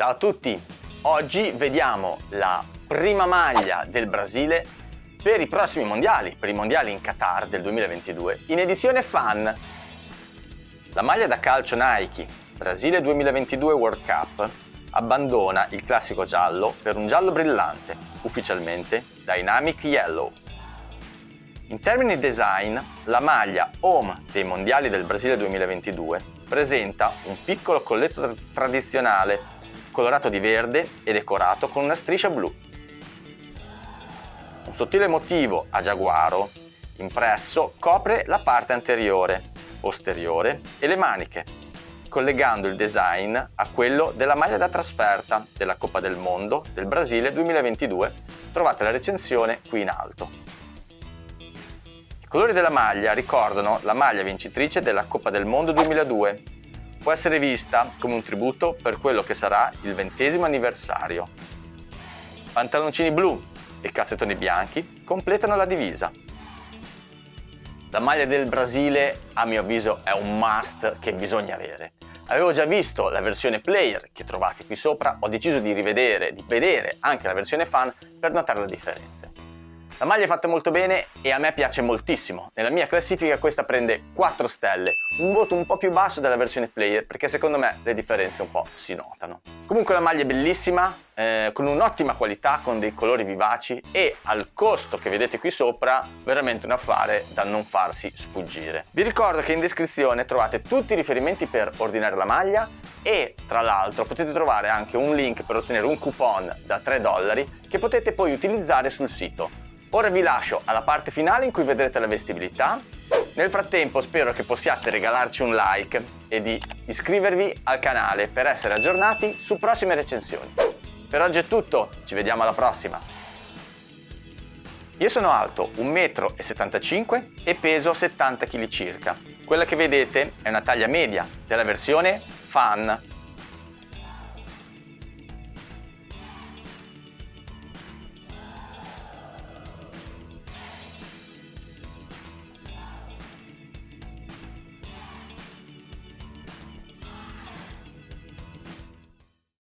Ciao a tutti! Oggi vediamo la prima maglia del Brasile per i prossimi mondiali, per i mondiali in Qatar del 2022, in edizione fan. La maglia da calcio Nike Brasile 2022 World Cup abbandona il classico giallo per un giallo brillante, ufficialmente Dynamic Yellow. In termini design, la maglia home dei mondiali del Brasile 2022 presenta un piccolo colletto tradizionale colorato di verde e decorato con una striscia blu. Un sottile motivo a giaguaro impresso copre la parte anteriore, posteriore e le maniche, collegando il design a quello della maglia da trasferta della Coppa del Mondo del Brasile 2022. Trovate la recensione qui in alto. I colori della maglia ricordano la maglia vincitrice della Coppa del Mondo 2002. Può essere vista come un tributo per quello che sarà il ventesimo anniversario. Pantaloncini blu e calzettoni bianchi completano la divisa. La maglia del Brasile, a mio avviso, è un must che bisogna avere. Avevo già visto la versione player che trovate qui sopra, ho deciso di rivedere, di vedere anche la versione fan per notare le differenze. La maglia è fatta molto bene e a me piace moltissimo. Nella mia classifica questa prende 4 stelle, un voto un po' più basso della versione player perché secondo me le differenze un po' si notano. Comunque la maglia è bellissima, eh, con un'ottima qualità, con dei colori vivaci e al costo che vedete qui sopra veramente un affare da non farsi sfuggire. Vi ricordo che in descrizione trovate tutti i riferimenti per ordinare la maglia e tra l'altro potete trovare anche un link per ottenere un coupon da 3 dollari che potete poi utilizzare sul sito. Ora vi lascio alla parte finale in cui vedrete la vestibilità. Nel frattempo spero che possiate regalarci un like e di iscrivervi al canale per essere aggiornati su prossime recensioni. Per oggi è tutto, ci vediamo alla prossima! Io sono alto 1,75 m e peso 70 kg circa. Quella che vedete è una taglia media della versione Fan